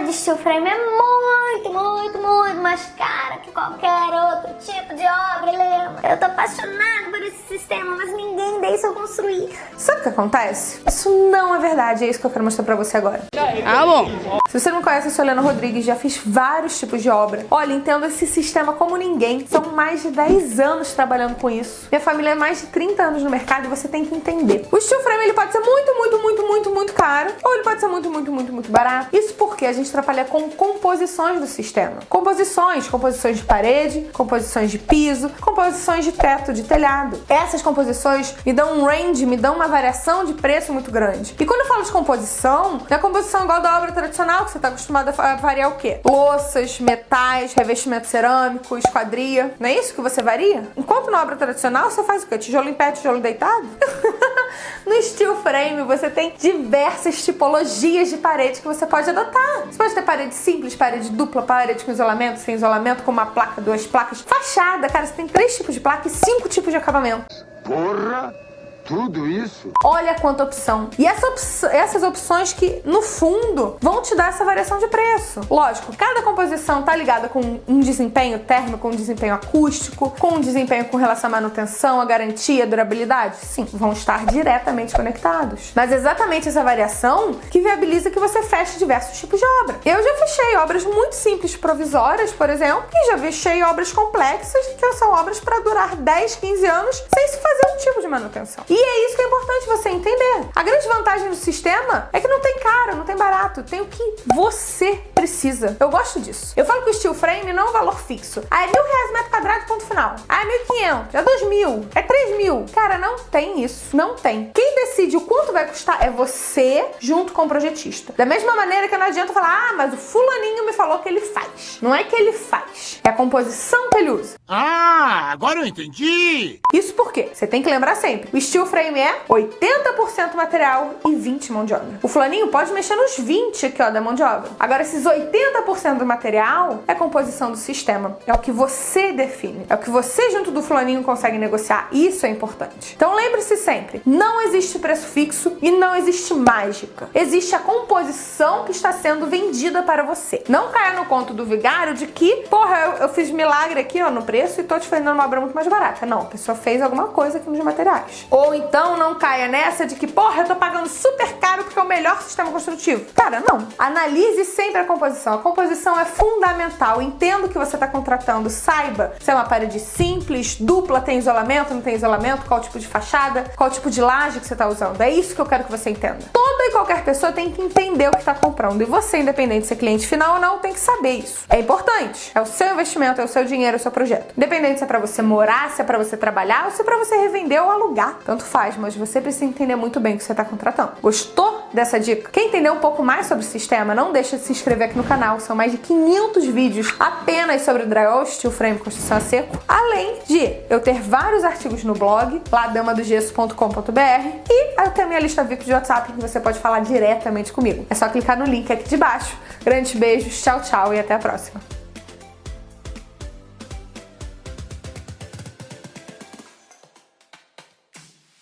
de steel frame é muito, muito, muito mais cara que qualquer outro tipo de obra, Helena. Eu tô apaixonada por esse sistema, mas ninguém eu construir. Sabe o que acontece? Isso não é verdade, é isso que eu quero mostrar pra você agora. Ah, bom. Se você não conhece, eu sou Helena Rodrigues, já fiz vários tipos de obra. Olha, entendo esse sistema como ninguém. São mais de 10 anos trabalhando com isso. Minha família é mais de 30 anos no mercado e você tem que entender. O steel frame ele pode ser muito, muito, muito, muito, muito caro ou ele pode ser muito, muito, muito, muito barato. Isso porque a gente trabalha com composições do sistema. Composições, composições de parede, composições de piso, composições de teto, de telhado. Essas composições me dão um range, me dão uma variação de preço muito grande. E quando eu falo de composição, é composição igual da obra tradicional, que você está acostumado a variar o quê? Louças, metais, revestimento cerâmico, esquadria. Não é isso que você varia? Enquanto na obra tradicional você faz o quê? Tijolo em pé, tijolo deitado? no steel frame você tem diversas tipologias de parede que você pode adotar. Você pode ter parede simples, parede dupla, parede com isolamento, sem isolamento, com uma placa, duas placas. Fachada, cara, você tem três tipos de placa e cinco tipos de acabamento. Porra! Tudo isso? Olha quanta opção. E essa op essas opções que, no fundo, vão te dar essa variação de preço. Lógico, cada composição tá ligada com um desempenho térmico, um desempenho acústico, com um desempenho com relação à manutenção, à garantia, à durabilidade. Sim, vão estar diretamente conectados. Mas exatamente essa variação que viabiliza que você feche diversos tipos de obra. Eu já fechei obras muito simples, provisórias, por exemplo, e já fechei obras complexas, que são obras para durar 10, 15 anos sem se fazer um tipo de manutenção. E é isso que é importante você entender. A grande vantagem do sistema é que não tem caro, não tem barato, tem o que você precisa. Eu gosto disso. Eu falo que o steel frame não é um valor fixo. Ah, é mil reais metro quadrado, ponto final. Ah, é mil quinhentos, é dois mil, é três mil. Cara, não tem isso. Não tem. Quem decide o quanto vai custar é você junto com o projetista. Da mesma maneira que não adianta falar, ah, mas o fulaninho me falou que ele faz. Não é que ele faz, é a composição que ele usa. Ah, agora eu entendi! Isso porque você tem que lembrar sempre, o steel frame é 80% material e 20 mão de obra. O fulaninho pode mexer nos 20 aqui, ó, da mão de obra. Agora, esses 80% do material é a composição do sistema. É o que você define. É o que você, junto do fulaninho, consegue negociar. Isso é importante. Então, lembre-se sempre, não existe preço fixo e não existe mágica. Existe a composição que está sendo vendida para você. Não caia no conto do vigário de que, porra, eu, eu fiz milagre aqui, ó, no preço e tô te vendendo uma obra muito mais barata. Não, a pessoa fez alguma coisa aqui nos materiais. Ou então não caia nessa de que, porra, eu tô pagando super caro porque é o melhor sistema construtivo. Cara, não. Analise sempre a composição. A composição é fundamental. Entenda o que você está contratando. Saiba se é uma parede simples, dupla, tem isolamento, não tem isolamento, qual tipo de fachada, qual tipo de laje que você está usando. É isso que eu quero que você entenda. Toda e qualquer pessoa tem que entender o que está comprando. E você, independente de ser cliente final ou não, tem que saber isso. É importante. É o seu investimento, é o seu dinheiro, é o seu projeto. Independente se é para você morar, se é para você trabalhar ou se é para você revender ou alugar. Tanto faz, mas você precisa entender muito bem o que você está contratando. Gostou dessa dica? Quer entender um pouco mais sobre o sistema? Não deixa de se inscrever aqui no canal. São mais de 500 vídeos apenas sobre drywall, steel frame, construção a seco. Além de eu ter vários artigos no blog, lá damadogesso.com.br e eu tenho a minha lista VIP de WhatsApp que você pode falar diretamente comigo. É só clicar no link aqui de baixo. Grandes beijos, tchau, tchau e até a próxima.